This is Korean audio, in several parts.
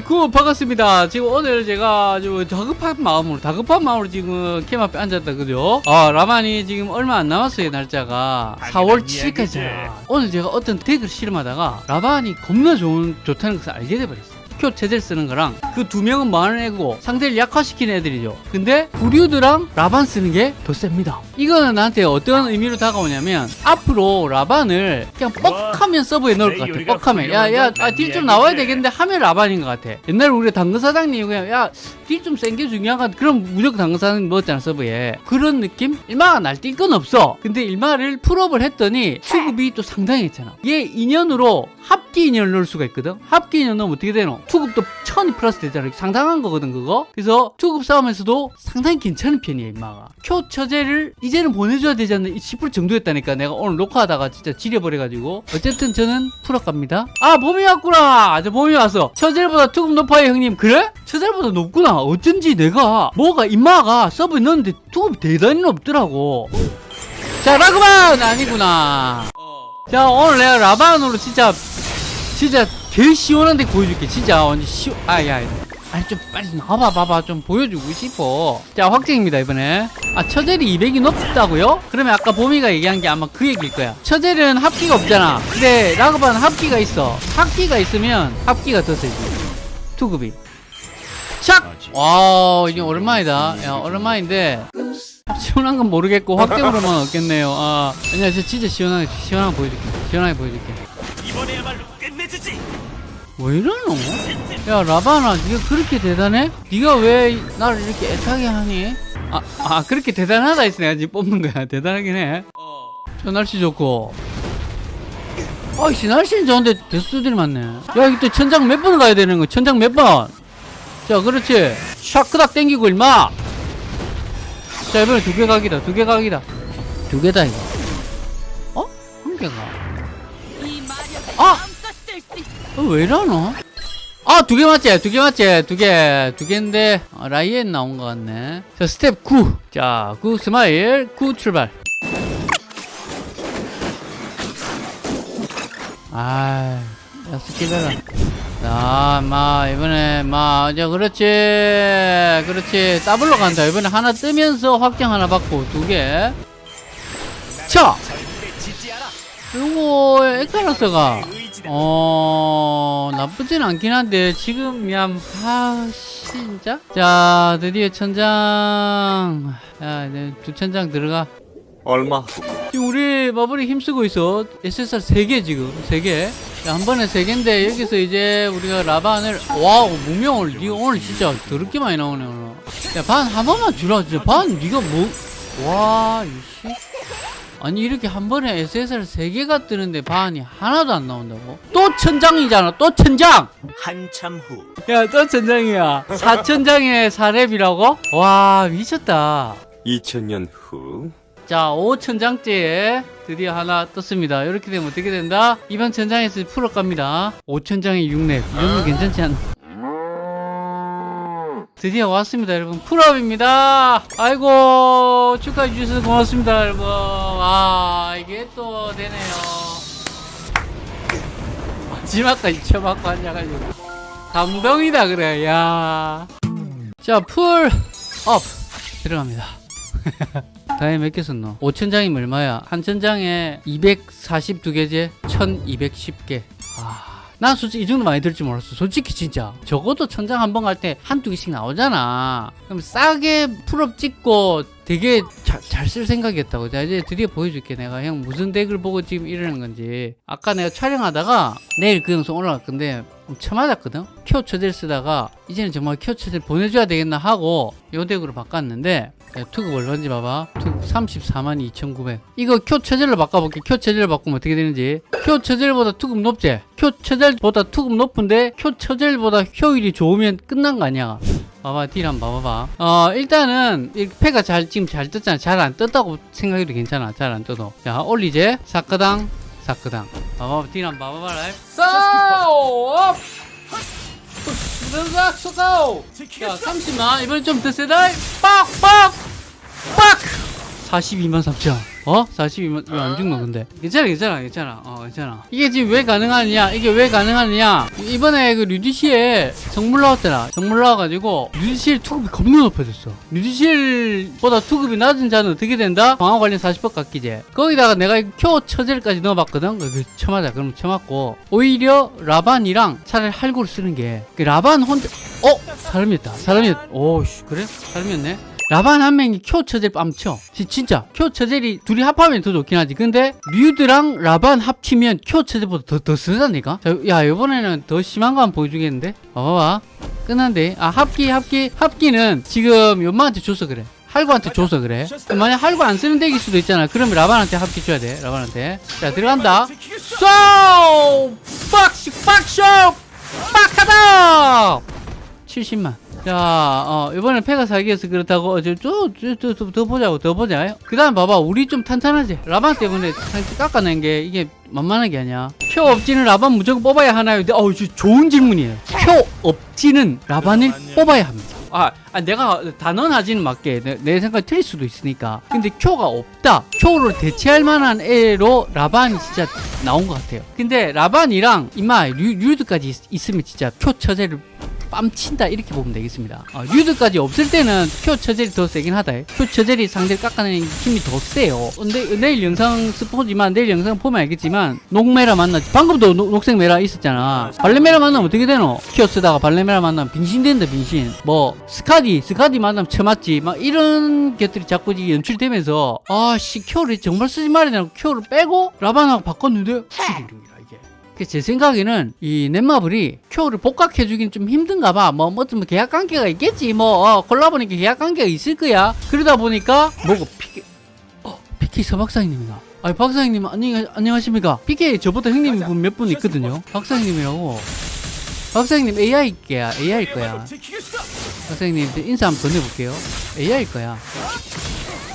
good 반갑습니다. 지금 오늘 제가 아주 다급한 마음으로 다급한 마음으로 지금 캠 앞에 앉았다 그죠? 아 라반이 지금 얼마 안 남았어요 날짜가 4월 7일까지야. 오늘 제가 어떤 덱을 실험하다가 라반이 겁나 좋은 좋다는 것을 알게 돼버렸어요. 표 체제를 쓰는 거랑 그 두 명은 많은 애고 상대를 약화시키는 애들이죠. 근데 구류드랑 라반 쓰는 게 더 셉니다. 이거는 나한테 어떤 의미로 다가오냐면 앞으로 라반을 그냥 뻑하면 서브에 넣을 것 같아. 뻑하면 야야 아, 딜좀 나와야 되겠는데 하면 라반인 것 같아. 옛날에 우리 당근 사장님 그냥 야딜 좀 센 게 중요한 것 같아. 그럼 무조건 당근 사장님 넣었잖아 서브에. 그런 느낌? 일마가 날뛸 건 없어. 근데 일마를 full업을 했더니 수급이 또 상당했잖아. 얘 인연으로 합기 인연을 넣을 수가 있거든. 합기 인연 넣으면 어떻게 되노? 투급도 천이 플러스 되잖아. 상당한 거거든 그거. 그래서 투급 싸움에서도 상당히 괜찮은 편이야 임마가. 표 처제를 이제는 보내줘야 되지 않나 10% 정도였다니까 내가 오늘 녹화하다가 진짜 지려버려가지고 어쨌든 저는 full업 갑니다. 아 봄이 왔구나. 저 봄이 왔어. 처제보다 투급 높아요 형님. 그래? 처제보다 높구나. 어쩐지 내가 뭐가 임마가 서브에 넣었는데 투급이 대단히 높더라고. 자 라그만 아니구나. 자 오늘 내가 라반으로 진짜 진짜 제일 시원한 데 보여줄게. 진짜 완전 시원 아야 아니 좀 빨리 나와봐 봐봐. 좀 보여주고 싶어. 자 확정입니다 이번에. 아 처젤이 200이 높다고요? 그러면 아까 보미가 얘기한 게 아마 그 얘기일 거야. 처젤은 합기가 없잖아. 근데 라그반은 합기가 있어. 합기가 있으면 합기가 더 세지. 투급이. 착! 와 이게 오랜만이다. 야 오랜만인데 시원한 건 모르겠고 확정으로만 얻겠네요. 아 아니야 저 진짜 시원하게 시원하게 보여줄게. 시원하게 보여줄게. 이번에야말로 끝내주지. 왜 이러노? 야 라바나 네가 그렇게 대단해? 네가 왜 나를 이렇게 애타게 하니? 아, 아 그렇게 대단하다 했어 내가 지금 뽑는 거야. 대단하긴 해 저 날씨 좋고. 아이씨 날씨는 좋은데 대수들이 많네. 야 이거 또 천장 몇 번 가야 되는 거 천장 몇 번? 자 그렇지. 샤크닥 땡기고 일마 자 이번에 두 개 각이다 두 개 각이다 두 개다 이거 어? 한 개가 아! 어, 왜 이러노? 아, 두 개 맞지? 두 개 맞지? 두 개, 두 개인데, 어, 라이엔 나온 것 같네. 자, 스텝 9. 자, 9 스마일, 9 출발. 아, 야, skip해라. 자, 마, 이번에, 마, 자, 그렇지. 그렇지. 더블로 간다. 이번에 하나 뜨면서 확정 하나 받고, 두 개. 요거, 에카라스가, 의지다. 어 나쁘진 않긴 한데 지금 얌 아, 진짜? 자 드디어 천장 야 이제 두 천장 들어가 얼마? 지금 우리 마블이 힘쓰고 있어 SSR 3개 지금 3개 자, 한 번에 3개인데 여기서 이제 우리가 라반을 와우 무명을 니가 오늘 진짜 더럽게 많이 나오네 오늘 야 반 한 번만 주라 진짜 반 니가 뭐 와 이씨 아니 이렇게 한 번에 SSR 3개가 뜨는데 반이 하나도 안 나온다고? 또 천장이잖아 또 천장! 한참 후. 야 또 천장이야 4천장에 4랩이라고? 와 미쳤다 2000년 후 자 5천장째에 드디어 하나 떴습니다. 이렇게 되면 어떻게 된다? 이번 천장에서 풀어 갑니다. 5천장에 6랩 이 정도 괜찮지 않나? 드디어 왔습니다 여러분. 풀업입니다. 아이고 축하해 주셔서 고맙습니다 여러분. 아 이게 또 되네요. 마지막까지 쳐맞고 앉아가지고. 감동이다 그래. 야자 full업. 들어갑니다 다음에 몇 개 썼노? 5천장이면 얼마야? 한 천장에 242개제 1210개. 아, 난 솔직히 이 정도 많이 들줄 몰랐어. 솔직히 진짜. 적어도 천장 한 번 갈 때 한두 개씩 나오잖아. 그럼 싸게 full업 찍고 되게 잘 쓸 생각이었다고. 자 이제 드디어 보여줄게. 내가 형 무슨 덱을 보고 지금 이러는 건지. 아까 내가 촬영하다가 내일 그 영상 올라갈 건데 엄청 맞았거든. 큐 처제를 쓰다가 이제는 정말 큐 처제를 보내줘야 되겠나 하고 요 덱으로 바꿨는데 야, 투급 얼마인지 봐봐. 투급 34만 2,900 이거 큐 체젤로 바꿔볼게. 큐 체젤로 바꾸면 어떻게 되는지. 큐 체젤보다 투급 높지? 큐 체젤보다 투급 높은데 큐 체젤보다 효율이 좋으면 끝난 거 아니야? 봐봐 딜 한번 봐봐봐. 어 일단은 이 패가 잘 지금 잘 떴잖아. 잘 안 떴다고 생각해도 괜찮아. 잘 안 떠도 자 올리제. 사크당 사크당. 봐봐 딜 한번 봐봐라. 싸워! 수dak 쏘고 자 30만. 이번엔 좀더 세다. 빡빡 빡! 42만 3천 어? 42만 왜 안 죽노 근데? 괜찮아 괜찮아 괜찮아. 어 괜찮아. 이게 지금 왜 가능하느냐? 이게 왜 가능하느냐? 이번에 그 류디시에 성물 나왔더라 성물 나와가지고 류디실 투급이 겁나 높아졌어. 류디실보다 투급이 낮은 자는 어떻게 된다? 방어 관련 40법 깎이지 거기다가 내가 큐 처젤까지 넣어봤거든? 그 쳐맞아 그럼 쳐맞고. 오히려 라반이랑 차라리 할구를 쓰는 게 그 라반 혼자 어? 사람이었다. 사람이었 오씨 그래? 사람이었네 라반 한 명이 쿄 처젤 뺨쳐 지- 진짜 쿄 처젤이 둘이 합하면 더 좋긴 하지. 근데 류드랑 라반 합치면 쿄 처젤보다 더, 더 쓰다니까 자, 야 이번에는 더 심한 거 한번 보여주겠는데? 봐봐 끝난데 아 합기 합기 합기는 지금 연마한테 줘서 그래. 할구한테 줘서 그래. 만약 할구 안 쓰는 덱일 수도 있잖아. 그러면 라반한테 합기 줘야 돼 라반한테. 자 들어간다. 쏘! 빡시 빡쇼! 빡하다! 70만. 자, 어, 이번엔 패가 사기여서 그렇다고, 어, 저, 저, 저, 저, 더, 더 보자고, 더 보자. 그 다음 봐봐. 우리 좀 탄탄하지? 라반 때문에 살짝 깎아낸 게, 이게 만만한 게 아니야. 표 없지는 라반 무조건 뽑아야 하나요? 근데, 어우, 저 좋은 질문이에요. 표 없지는 라반을 뽑아야 합니다. 아, 아, 내가 단언하지는 맞게 내, 내 생각이 틀릴 수도 있으니까 근데 큐가 없다 큐를 대체할 만한 애로 라반이 진짜 나온 것 같아요 근데 라반이랑 이마 류, 류드까지 있, 있으면 진짜 쿄 처젤을 뺨친다 이렇게 보면 되겠습니다. 어, 류드까지 없을 때는 쿄 처젤이 더 세긴 하다. 쿄 처젤이 상대를 깎아내는 힘이 더 세요. 근데 내일 영상 스포지만 내일 영상 보면 알겠지만 녹메라 만나지 방금도 녹, 녹색 메라 있었잖아. 발레메라 만나면 어떻게 되노? 쿄 쓰다가 발레메라 만나면 빙신된다 빙신. 뭐 스카디 스카디 만나면 쳐맞지. 막 이런 것들이 자꾸 연출되면서 아씨 쿄를 정말 쓰지 말이냐고 쿄를 빼고 라반하고 바꿨는데 제 생각에는 이 넷마블이 큐를 복각해주긴 좀 힘든가 봐. 뭐, 뭐, 좀 계약 관계가 있겠지. 뭐, 어, 콜라보니까 계약 관계가 있을 거야. 그러다 보니까, 뭐고, 피케, 어, 피케 서박사님이다. 아니, 박사님, 안녕, 안녕하십니까? 피케 저보다 형님 분몇분 있거든요. 박사님이라고. 박사님 AI야, AI일 거야. 박사님, 인사 한번 건네볼게요. AI일 거야.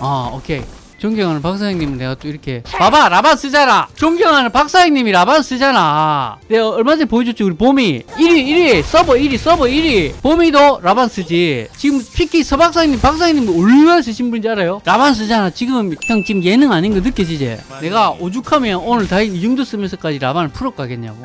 아, 오케이. 존경하는 박사님은 내가 또 이렇게 봐봐 라반 쓰잖아. 존경하는 박사님이 라반 쓰잖아. 내가 얼마 전에 보여줬지 우리 봄이. 1위 1위 서버 1위 서버 1위. 봄이도 라반 쓰지. 지금 특히 서박사님 박사님 얼마나 쓰신 분인지 알아요? 라반 쓰잖아. 지금 형 지금 예능 아닌 거 느껴지지? 내가 오죽하면 오늘 다 이 정도 쓰면서까지 라반을 풀어 가겠냐고.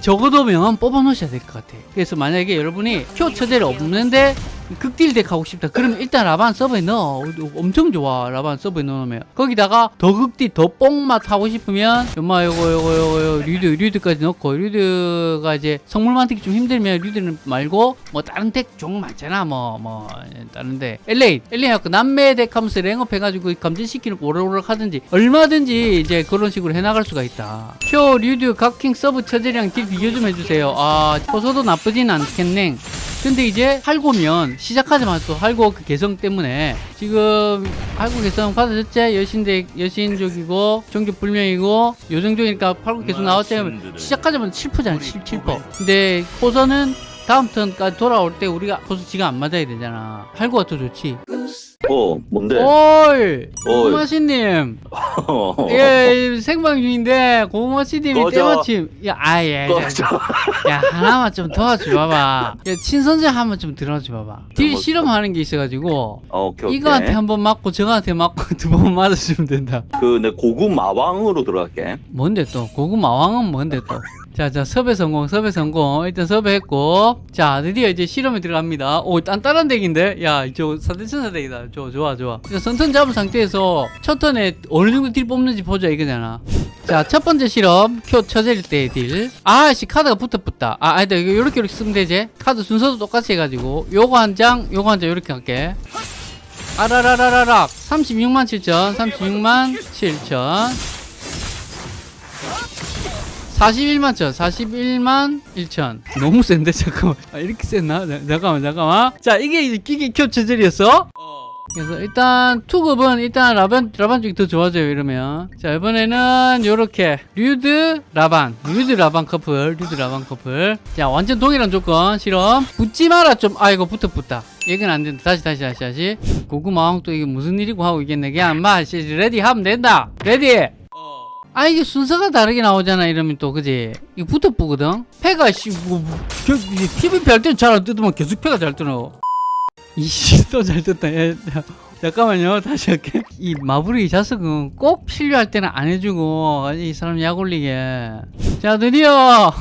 적어도 명함 뽑아 놓으셔야 될 것 같아. 그래서 만약에 여러분이 표 처제를 없는데 극딜 덱 하고 싶다. 그러면 일단 라반 서버에 넣어. 엄청 좋아 라반 서버에 넣어놓으면. 거기다가 더 극딜 더 뽕맛 하고 싶으면 엄마 요거 요거 요거 요거 류드 류드까지 넣고 류드가 이제 성물 만들기 좀 힘들면 류드는 말고 뭐 다른 덱 종류 많잖아 뭐뭐 다른데. LA LA 하고 남매 덱 하면서 랭업 해가지고 감진시키는 거 오락오락 하든지 얼마든지 이제 그런 식으로 해나갈 수가 있다. 표 류드 각킹 서브 처제랑 딜 비교 좀 해주세요. 아 호소도 나쁘진 않겠네 근데 이제 할고면 시작하자마자 또 할고 그 개성 때문에 지금 할고 개성 받아줬지 여신대 여신족이고 종교 불명이고 요정족이니까 할고 개성 나왔지 하면 시작하자마자 7%잖아 7, 7% 근데 호선은 다음 턴까지 돌아올 때 우리가 호수 지가 안 맞아야 되잖아. 할고가 더 좋지. 어, 뭔데? 오이 어이. 고마씨님 예 생방 중인데 고마씨님이 꺼져. 때마침 야 아 예 꺼져. 야 하나만 좀 도와줘 봐봐. 야 친선제 한번 좀 들어줘 봐봐. 딜 뭐- 실험하는 게 있어가지고 어, 오케이, 오케이. 이거한테 한 번 맞고 저거한테 맞고 두 번 맞아주면 된다. 그, 내 고급 마왕으로 들어갈게. 뭔데 또? 고구 마왕은 뭔데 또? 자 자 섭외 성공 섭외 성공. 일단 섭외했고. 자 드디어 이제 실험에 들어갑니다. 오 단단한 덱인데? 야 저 사대천사 덱이다. 좋아 좋아 좋아. 일단 선턴 잡은 상태에서 첫 턴에 어느 정도 딜 뽑는지 보자 이거잖아 자 첫 번째 실험. 쿄 처젤 덱 딜. 아씨 카드가 붙어 붙다. 아 아니다 이거 요렇게 요렇게 쓰면 되지? 카드 순서도 똑같이 해가지고. 요거 한장 요거 한 장 요렇게 할게. 아라라라라락. 36만 7천 36만 7천. 41만 천 41만 1천. 너무 센데 잠깐만. 아, 이렇게 자, 잠깐만 잠깐만. 자 이게 기계 쿄 처젤이었어 그래서 일단 투급은 일단 라반 라반 쪽이 더 좋아져요 이러면. 자 이번에는 요렇게 류드 라반 류드 라반 커플 류드 라반 커플. 자 완전 동일한 조건 실험. 붙지 마라 좀. 아이고 붙어 붙다. 이건 안 된다. 다시 다시 다시 다시. 고구마왕 또 이게 무슨 일이고 하고 있겠네. 그냥 마 ready 하면 된다. ready! 아 이게 순서가 다르게 나오잖아 이러면 또. 그지? 이거 붙어 뿌거든. 패가 씨뭐 PVP 할 때는 잘안 뜨더만 계속 패가 잘 뜨노 이씨 또잘 떴다. 야, 야. 잠깐만요. 다시 할게. 이 마부리 자석은 꼭 필요할 때는 안 해주고 이 사람 약 올리게. 자 드디어.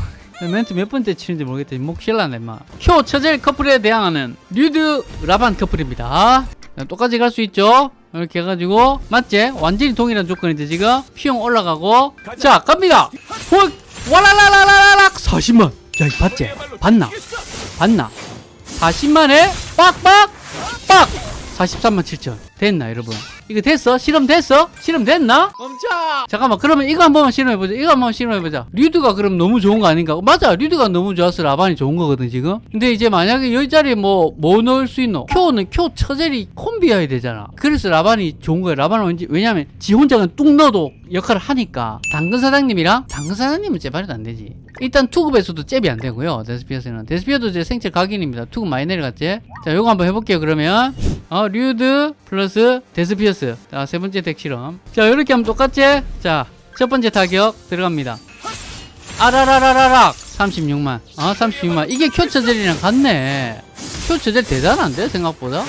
멘트 몇 번째 치는지 모르겠다 목 실라네 마. 쿄 처젤 커플에 대항하는 류드 라반 커플입니다. 자, 똑같이 갈 수 있죠? 이렇게 해가지고 맞지? 완전히 동일한 조건인데 지금 피용 올라가고. 자 갑니다. 홀 와라라라라락! 40만. 야이 봤지? 봤나? 봤나? 40만에 빡빡 빡. 43만 7천 됐나 여러분? 이거 됐어? 실험 됐어? 실험 됐나? 멈춰! 잠깐만 그러면 이거 한 번만 실험해보자. 이거 한 번만 실험해보자. 류드가 그럼 너무 좋은 거 아닌가? 맞아 류드가 너무 좋아서 라반이 좋은 거거든 지금. 근데 이제 만약에 여기 자리에 뭐, 뭐 넣을 수 있노? 쿄는 쿄 처젤이 콤비여야 되잖아. 그래서 라반이 좋은 거야. 라반은 왠지 왜냐면 지 혼자는 뚝 넣어도 역할을 하니까. 당근 사장님이랑? 당근 사장님은 제발도 안 되지. 일단 투급에서도 잽이 안 되고요 데스피어스는. 데스피어스도 이제 생체 각인입니다. 투급 많이 내려갔지? 자 요거 한번 해볼게요 그러면. 어 류드 플러스 데스피어스 자 세 번째 덱 실험. 자 이렇게 하면 똑같지 자 첫 번째 타격 들어갑니다. 아라라라라락! 36만. 아 36만. 이게 쿄 처젤이랑 같네. 쿄 처젤 대단한데 생각보다?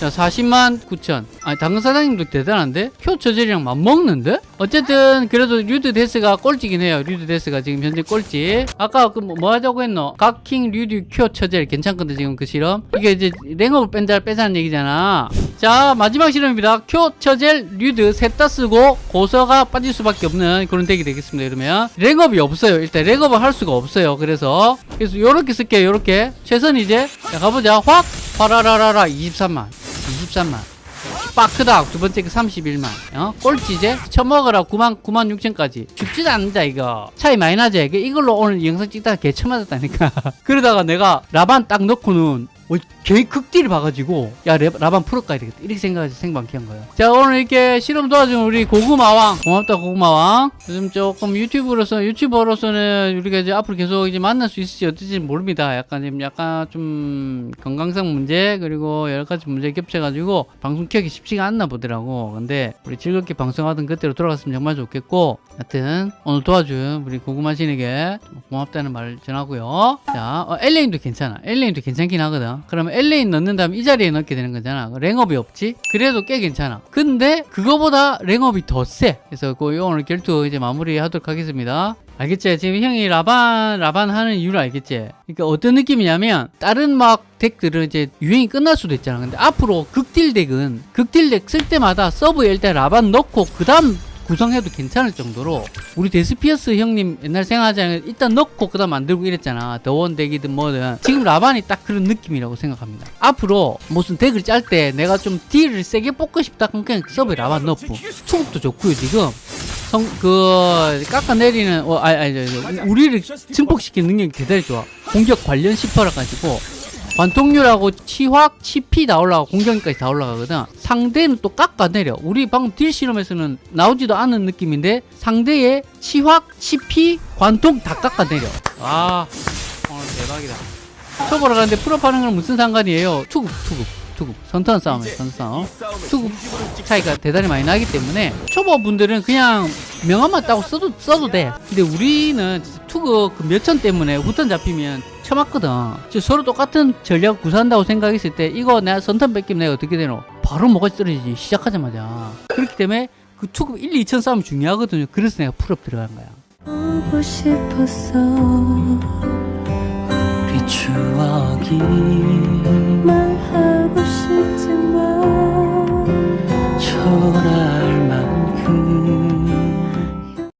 자 40만 9천. 아니 당근 사장님도 대단한데? 쿄 처젤이랑 맞먹는데? 어쨌든 그래도 류드 데스가 꼴찌긴 해요. 류드 데스가 지금 현재 꼴찌. 아까 그 뭐 하자고 했노? 각킹 류드 쿄 처젤 괜찮거든 지금 그 실험? 이게 이제 랭업을 뺀다 빼자는 얘기잖아 자 마지막 실험입니다. 큐처젤 류드 셋 다 쓰고 고서가 빠질 수밖에 없는 그런 덱이 되겠습니다 그러면. 랭업이 없어요. 일단 랭업을 할 수가 없어요. 그래서 그래서 요렇게 쓸게요 요렇게. 최선 이제 자 가보자. 확! 파라라라라 23만. 23만. 빠크닥 두 번째 그 31만. 어? 꼴찌제 처먹으라. 9만 9만 6천까지. 죽지도 않는다 이거. 차이 많이 나지 이걸로 오늘 영상 찍다가 개처 맞았다니까. 그러다가 내가 라반 딱 넣고는 어, 개 극딜을 봐가지고 야 레- 라반 풀어 가야 되겠다. 이렇게 생각해서 생방키한 거예요. 자 오늘 이렇게 실험 도와준 우리 고구마왕 고맙다 고구마왕. 요즘 조금 유튜브로서 유튜버로서는 우리가 이제 앞으로 계속 이제 만날 수 있을지 어떨지 모릅니다. 약간 지금 약간 좀 건강상 문제 그리고 여러 가지 문제 겹쳐가지고 방송 키우기 쉽지가 않나 보더라고. 근데 우리 즐겁게 방송하던 그때로 돌아갔으면 정말 좋겠고 하여튼 오늘 도와준 우리 고구마신에게 고맙다는 말 전하고요. 자 어, 엘레인도 괜찮아. 엘레인도 괜찮긴 하거든 그러면 엘레인 넣는 다음에 이 자리에 넣게 되는 거잖아 랭업이 없지 그래도 꽤 괜찮아 근데 그거보다 랭업이 더세 그래서 그 오늘 결투 이제 마무리하도록 하겠습니다 알겠지? 지금 형이 라반 라반 하는 이유를 알겠지? 그러니까 어떤 느낌이냐면 다른 막 덱들은 이제 유행이 끝날 수도 있잖아. 근데 앞으로 극딜 덱은 극딜 덱 쓸 때마다 서브에 일단 라반 넣고 그 다음 구성해도 괜찮을 정도로 우리 데스피어스 형님 옛날 생각하자면 일단 넣고 그 다음 만들고 이랬잖아. 더원 덱이든 뭐든. 지금 라반이 딱 그런 느낌이라고 생각합니다. 앞으로 무슨 덱을 짤 때 내가 좀 딜을 세게 뽑고 싶다 그럼 그냥 서브에 라반 넣고. 투급도 좋고요 지금. 성, 그, 깎아내리는, 어, 아니, 아니, 아니, 우리를 증폭시키는 능력이 대단히 좋아. 공격 관련 10%라 가지고, 관통률하고 치확, 치피 다 올라가고, 공격까지 다 올라가거든. 상대는 또 깎아내려. 우리 방금 딜 실험에서는 나오지도 않은 느낌인데, 상대의 치확, 치피, 관통 다 깎아내려. 아, 오늘 대박이다. 초보로 가는데 풀업하는 건 무슨 상관이에요? 투급, 투급, 투급. 선턴 싸움이에요, 선턴 싸움. 투급 차이가 대단히 많이 나기 때문에 초보분들은 그냥 명함만 따고 써도 써도 돼. 근데 우리는 투급 그 몇천 때문에 후턴 잡히면 처맞거든. 지금 서로 똑같은 전략 구사한다고 생각했을 때 이거 내가 선턴 뺏기면 내가 어떻게 되노? 바로 뭐가 떨어지지 시작하자마자. 그렇기 때문에 그 투급 1, 2천 싸움 중요하거든요. 그래서 내가 풀업 들어간 거야. 보고 싶었어 그 추억이 말하고 싶지만 초라